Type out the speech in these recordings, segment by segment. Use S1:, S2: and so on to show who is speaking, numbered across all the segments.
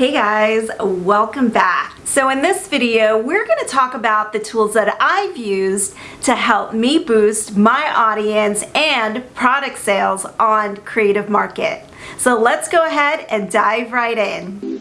S1: Hey guys, welcome back. So in this video, we're gonna talk about the tools that I've used to help me boost my audience and product sales on Creative Market. So let's go ahead and dive right in.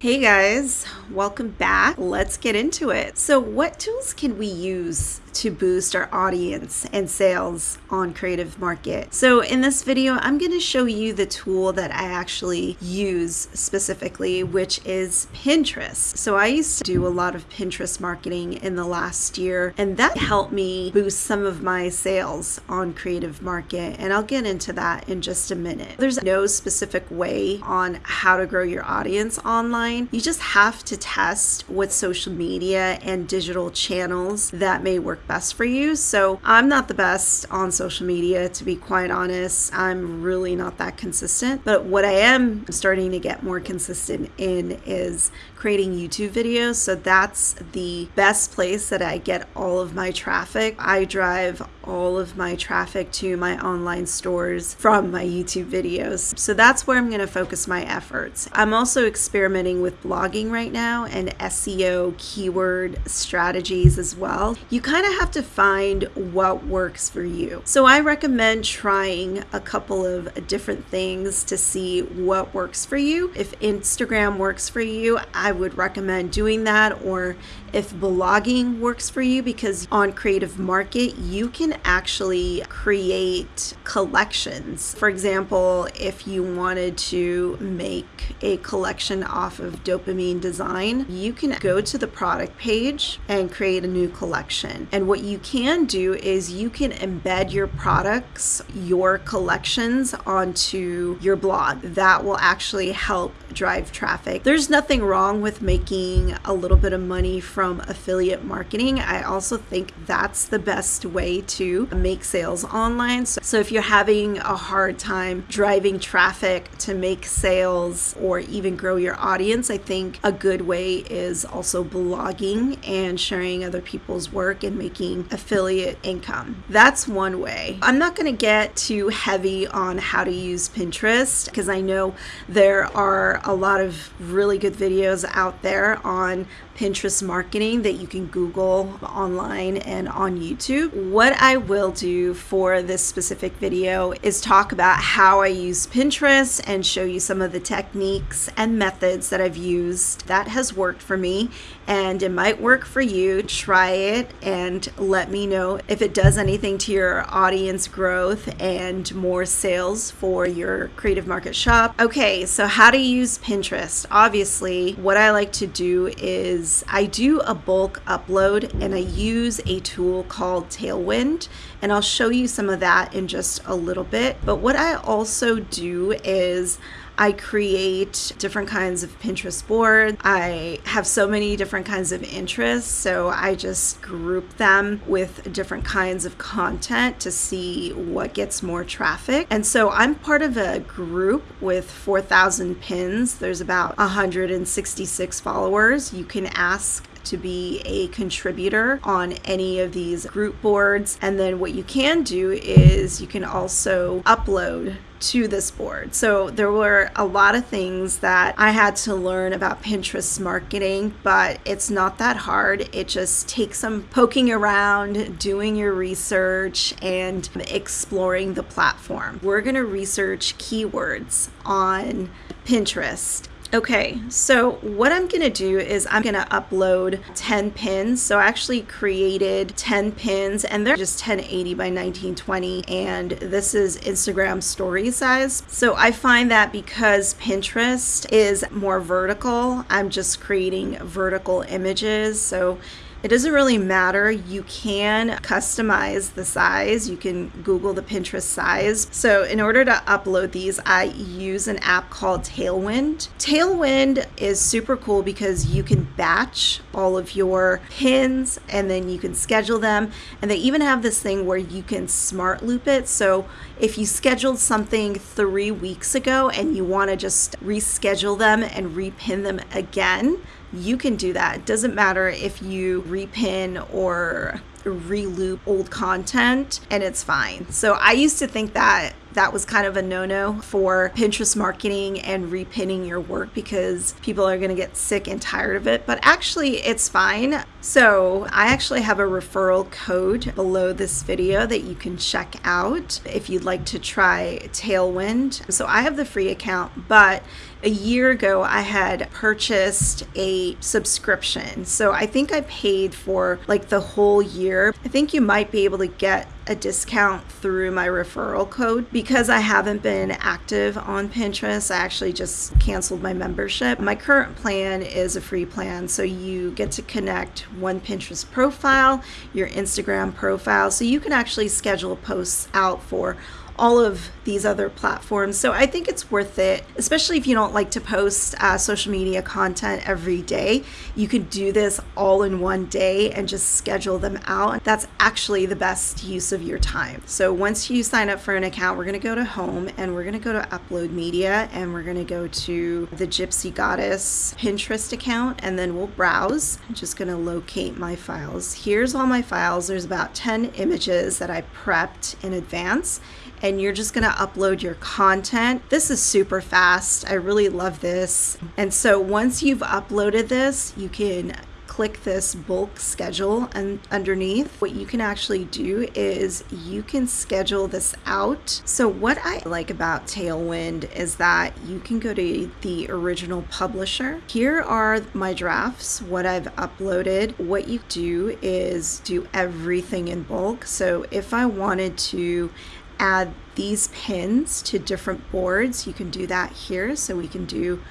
S1: Hey guys, welcome back. Let's get into it. So what tools can we use to boost our audience and sales on Creative Market. So in this video, I'm going to show you the tool that I actually use specifically, which is Pinterest. So I used to do a lot of Pinterest marketing in the last year, and that helped me boost some of my sales on Creative Market. And I'll get into that in just a minute. There's no specific way on how to grow your audience online. You just have to test with social media and digital channels that may work best for you. So I'm not the best on social media, to be quite honest. I'm really not that consistent. But what I am starting to get more consistent in is creating YouTube videos. So that's the best place that I get all of my traffic. I drive all of my traffic to my online stores from my YouTube videos. So that's where I'm going to focus my efforts. I'm also experimenting with blogging right now and SEO keyword strategies as well. You kind of have to find what works for you. So I recommend trying a couple of different things to see what works for you. If Instagram works for you, I would recommend doing that or if blogging works for you because on Creative Market you can actually create collections. For example, if you wanted to make a collection off of dopamine design, you can go to the product page and create a new collection. And what you can do is you can embed your products, your collections onto your blog. That will actually help drive traffic. There's nothing wrong with making a little bit of money from affiliate marketing. I also think that's the best way to make sales online. So, so if you're having a hard time driving traffic to make sales or even grow your audience, I think a good way is also blogging and sharing other people's work and making affiliate income. That's one way. I'm not going to get too heavy on how to use Pinterest because I know there are a lot of really good videos out there on Pinterest marketing that you can Google online and on YouTube. What I will do for this specific video is talk about how I use Pinterest and show you some of the techniques and methods that I've used that has worked for me and it might work for you. Try it and let me know if it does anything to your audience growth and more sales for your creative market shop. Okay, so how to use Pinterest. Obviously, what I like to do is I do a bulk upload and I use a tool called Tailwind and I'll show you some of that in just a little bit. But what I also do is I create different kinds of Pinterest boards. I have so many different kinds of interests, so I just group them with different kinds of content to see what gets more traffic. And so I'm part of a group with 4,000 pins. There's about 166 followers. You can ask to be a contributor on any of these group boards. And then what you can do is you can also upload to this board. So there were a lot of things that I had to learn about Pinterest marketing, but it's not that hard. It just takes some poking around, doing your research, and exploring the platform. We're going to research keywords on Pinterest Okay, so what I'm gonna do is I'm gonna upload 10 pins. So I actually created 10 pins and they're just 1080 by 1920 and this is Instagram story size. So I find that because Pinterest is more vertical, I'm just creating vertical images. So it doesn't really matter. You can customize the size. You can Google the Pinterest size. So in order to upload these, I use an app called Tailwind. Tailwind is super cool because you can batch all of your pins and then you can schedule them. And they even have this thing where you can smart loop it. So if you scheduled something three weeks ago and you want to just reschedule them and repin them again, you can do that. It doesn't matter if you repin or reloop old content and it's fine. So I used to think that that was kind of a no no for Pinterest marketing and repinning your work because people are going to get sick and tired of it. But actually, it's fine. So, I actually have a referral code below this video that you can check out if you'd like to try Tailwind. So, I have the free account, but a year ago I had purchased a subscription. So I think I paid for like the whole year. I think you might be able to get a discount through my referral code because I haven't been active on Pinterest. I actually just canceled my membership. My current plan is a free plan, so you get to connect one Pinterest profile, your Instagram profile, so you can actually schedule posts out for all of these other platforms. So I think it's worth it, especially if you don't like to post uh, social media content every day. You can do this all in one day and just schedule them out. That's actually the best use of your time. So once you sign up for an account, we're going to go to home and we're going to go to upload media and we're going to go to the Gypsy Goddess Pinterest account and then we'll browse. I'm just going to locate my files. Here's all my files. There's about 10 images that I prepped in advance and you're just going to upload your content. This is super fast. I really love this. And so once you've uploaded this, you can click this bulk schedule and underneath what you can actually do is you can schedule this out so what i like about tailwind is that you can go to the original publisher here are my drafts what i've uploaded what you do is do everything in bulk so if i wanted to add these pins to different boards, you can do that here. So we can do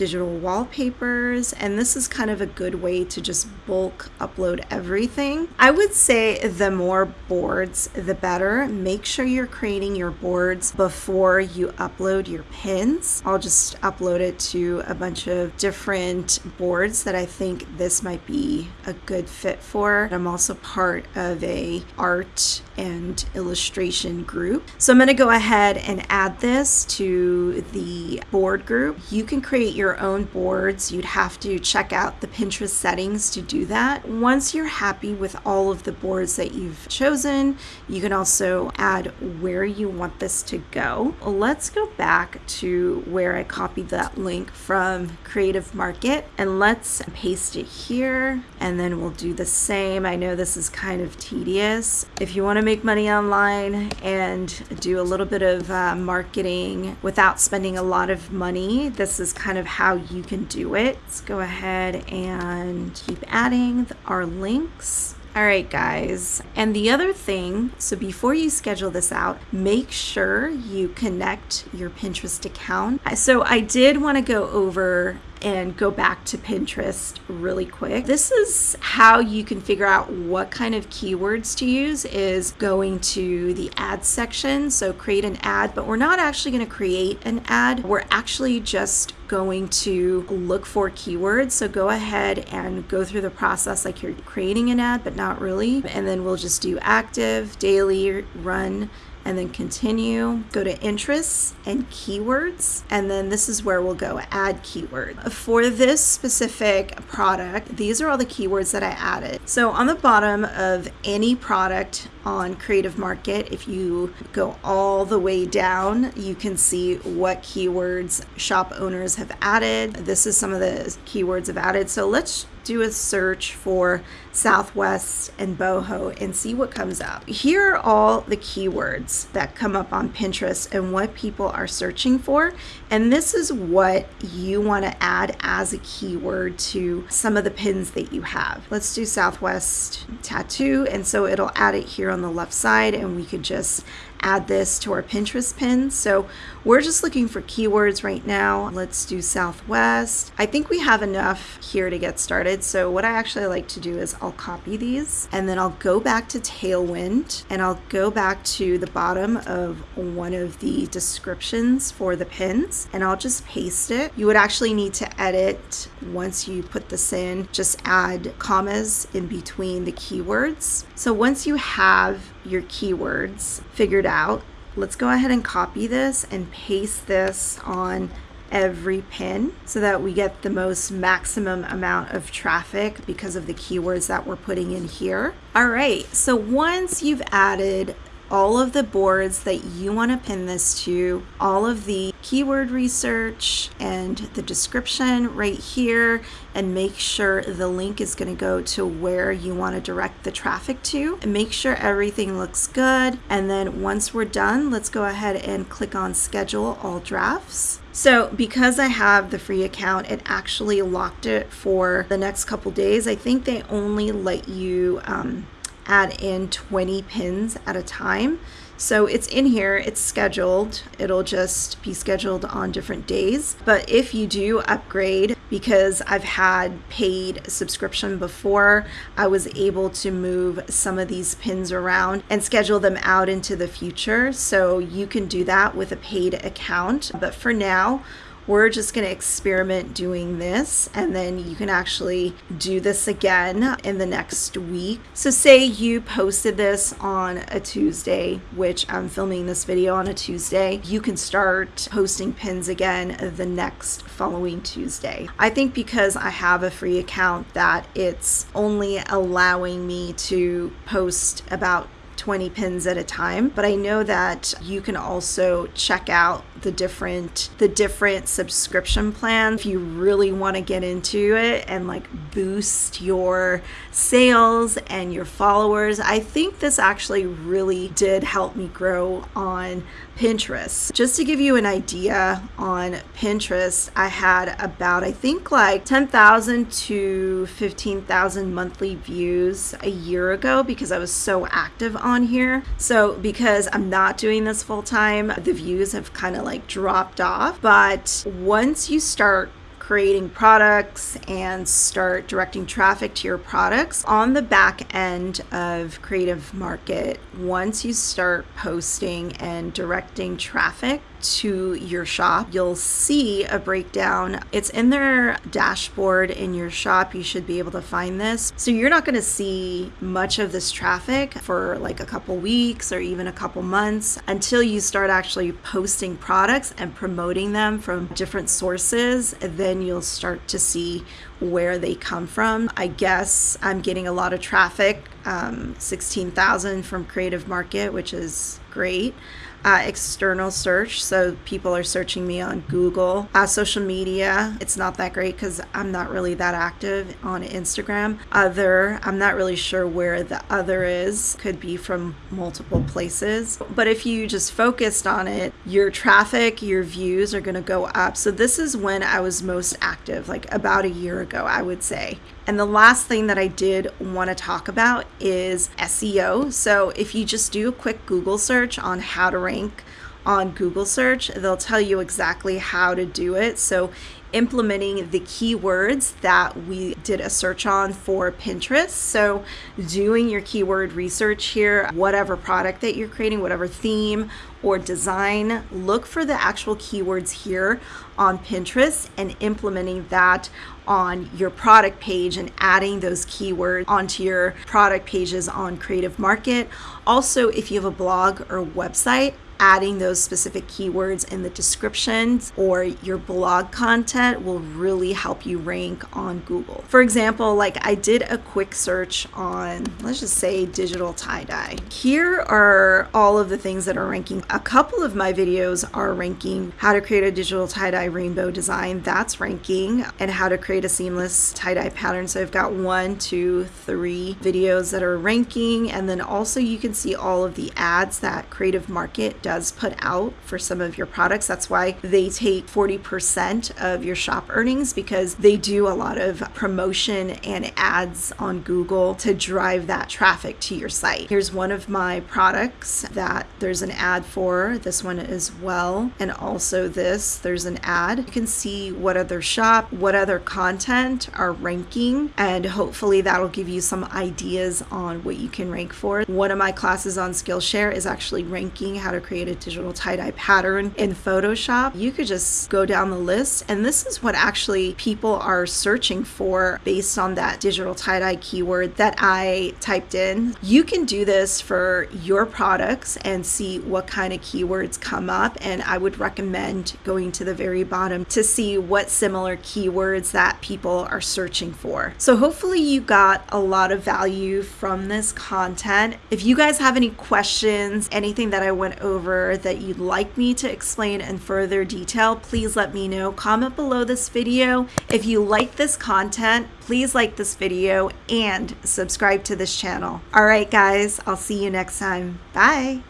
S1: digital wallpapers and this is kind of a good way to just bulk upload everything. I would say the more boards the better. Make sure you're creating your boards before you upload your pins. I'll just upload it to a bunch of different boards that I think this might be a good fit for. I'm also part of a art and illustration group. So I'm going to go ahead and add this to the board group. You can create your own boards. You'd have to check out the Pinterest settings to do that. Once you're happy with all of the boards that you've chosen, you can also add where you want this to go. Let's go back to where I copied that link from Creative Market and let's paste it here and then we'll do the same. I know this is kind of tedious. If you want to make money online and do a little bit of uh, marketing without spending a lot of money, this is kind of how you can do it. Let's go ahead and keep adding our links. All right, guys. And the other thing, so before you schedule this out, make sure you connect your Pinterest account. So I did want to go over and go back to Pinterest really quick. This is how you can figure out what kind of keywords to use is going to the ad section. So create an ad, but we're not actually going to create an ad. We're actually just going to look for keywords. So go ahead and go through the process like you're creating an ad, but not really. And then we'll just do active, daily, run, and then continue, go to interests and keywords, and then this is where we'll go add keyword. For this specific product, these are all the keywords that I added. So on the bottom of any product on Creative Market, if you go all the way down, you can see what keywords shop owners have added. This is some of the keywords I've added. So let's do a search for Southwest and boho and see what comes up. Here are all the keywords that come up on Pinterest and what people are searching for. And this is what you want to add as a keyword to some of the pins that you have. Let's do Southwest tattoo. And so it'll add it here on the left side and we could just add this to our Pinterest pins. So we're just looking for keywords right now. Let's do Southwest. I think we have enough here to get started. So what I actually like to do is I'll copy these and then I'll go back to Tailwind and I'll go back to the bottom of one of the descriptions for the pins and I'll just paste it. You would actually need to edit once you put this in, just add commas in between the keywords. So once you have your keywords figured out, let's go ahead and copy this and paste this on every pin so that we get the most maximum amount of traffic because of the keywords that we're putting in here. All right, so once you've added all of the boards that you want to pin this to, all of the keyword research and the description right here, and make sure the link is going to go to where you want to direct the traffic to. And make sure everything looks good. And then once we're done, let's go ahead and click on schedule all drafts. So because I have the free account, it actually locked it for the next couple days. I think they only let you um, add in 20 pins at a time. So it's in here, it's scheduled. It'll just be scheduled on different days. But if you do upgrade, because I've had paid subscription before, I was able to move some of these pins around and schedule them out into the future. So you can do that with a paid account. But for now, we're just going to experiment doing this and then you can actually do this again in the next week. So say you posted this on a Tuesday, which I'm filming this video on a Tuesday, you can start posting pins again the next following Tuesday. I think because I have a free account that it's only allowing me to post about 20 pins at a time but i know that you can also check out the different the different subscription plans if you really want to get into it and like boost your sales and your followers i think this actually really did help me grow on Pinterest. Just to give you an idea on Pinterest, I had about, I think, like 10,000 to 15,000 monthly views a year ago because I was so active on here. So, because I'm not doing this full time, the views have kind of like dropped off. But once you start creating products and start directing traffic to your products on the back end of Creative Market. Once you start posting and directing traffic to your shop, you'll see a breakdown. It's in their dashboard in your shop. You should be able to find this. So you're not going to see much of this traffic for like a couple weeks or even a couple months until you start actually posting products and promoting them from different sources. Then you'll start to see where they come from. I guess I'm getting a lot of traffic, um, 16,000 from Creative Market, which is great uh, external search. So people are searching me on Google. Uh, social media, it's not that great because I'm not really that active on Instagram. Other, I'm not really sure where the other is. Could be from multiple places. But if you just focused on it, your traffic, your views are going to go up. So this is when I was most active, like about a year ago, I would say. And the last thing that I did want to talk about is SEO. So if you just do a quick Google search on how to rank drink on Google search, they'll tell you exactly how to do it. So implementing the keywords that we did a search on for Pinterest. So, doing your keyword research here, whatever product that you're creating, whatever theme or design, look for the actual keywords here on Pinterest and implementing that on your product page and adding those keywords onto your product pages on Creative Market. Also, if you have a blog or website, adding those specific keywords in the descriptions or your blog content will really help you rank on Google. For example, like I did a quick search on, let's just say digital tie dye. Here are all of the things that are ranking. A couple of my videos are ranking how to create a digital tie dye rainbow design, that's ranking, and how to create a seamless tie dye pattern. So I've got one, two, three videos that are ranking, and then also you can see all of the ads that Creative Market does does put out for some of your products. That's why they take 40% of your shop earnings because they do a lot of promotion and ads on Google to drive that traffic to your site. Here's one of my products that there's an ad for, this one as well, and also this, there's an ad. You can see what other shop, what other content are ranking, and hopefully that'll give you some ideas on what you can rank for. One of my classes on Skillshare is actually ranking how to create create a digital tie-dye pattern in Photoshop, you could just go down the list and this is what actually people are searching for based on that digital tie-dye keyword that I typed in. You can do this for your products and see what kind of keywords come up and I would recommend going to the very bottom to see what similar keywords that people are searching for. So hopefully you got a lot of value from this content. If you guys have any questions, anything that I went over that you'd like me to explain in further detail, please let me know. Comment below this video. If you like this content, please like this video and subscribe to this channel. All right, guys, I'll see you next time. Bye.